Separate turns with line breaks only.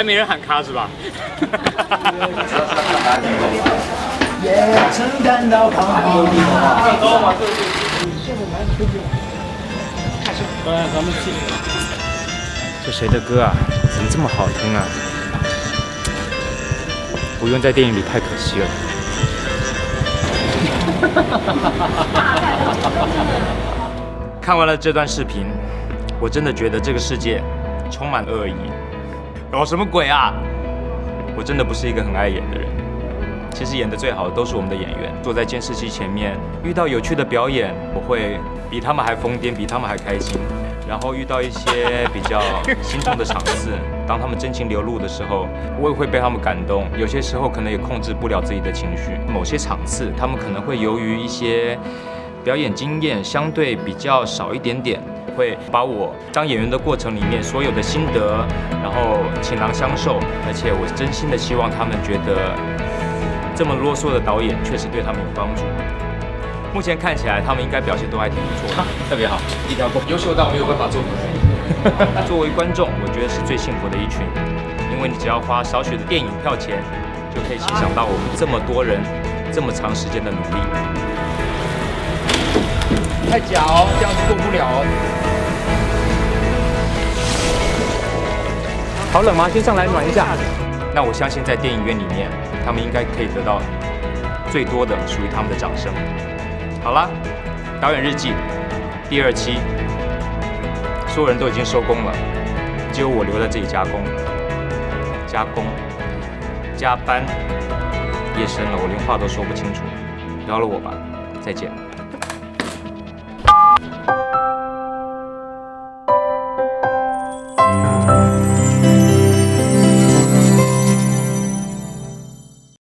还没人喊卡是吧？
也曾感到彷徨。
来，咱们去。
这谁的歌啊？怎么这么好听啊？不用在电影里太可惜了。看完了这段视频，我真的觉得这个世界充满恶意。搞什么鬼啊！我真的不是一个很爱演的人。其实演的最好的都是我们的演员。坐在监视器前面，遇到有趣的表演，我会比他们还疯癫，比他们还开心。然后遇到一些比较心痛的场次，当他们真情流露的时候，我也会被他们感动。有些时候可能也控制不了自己的情绪。某些场次，他们可能会由于一些表演经验相对比较少一点点，会把我当演员的过程里面所有的心得，然后倾囊相授。而且我真心的希望他们觉得，这么啰嗦的导演确实对他们有帮助。目前看起来，他们应该表现都还挺不错的，特别好，一条狗，
优秀到没有办法做。
作为观众，我觉得是最幸福的一群，因为你只要花少许的电影票钱，就可以欣赏到我们这么多人这么长时间的努力。
太假哦，这样子做不了哦。好冷吗？先上来暖一下。
那我相信在电影院里面，他们应该可以得到最多的属于他们的掌声。好了，导演日记第二期，所有人都已经收工了，只有我留在这里加工、加工、加班。夜深了，我连话都说不清楚，饶了我吧，再见。you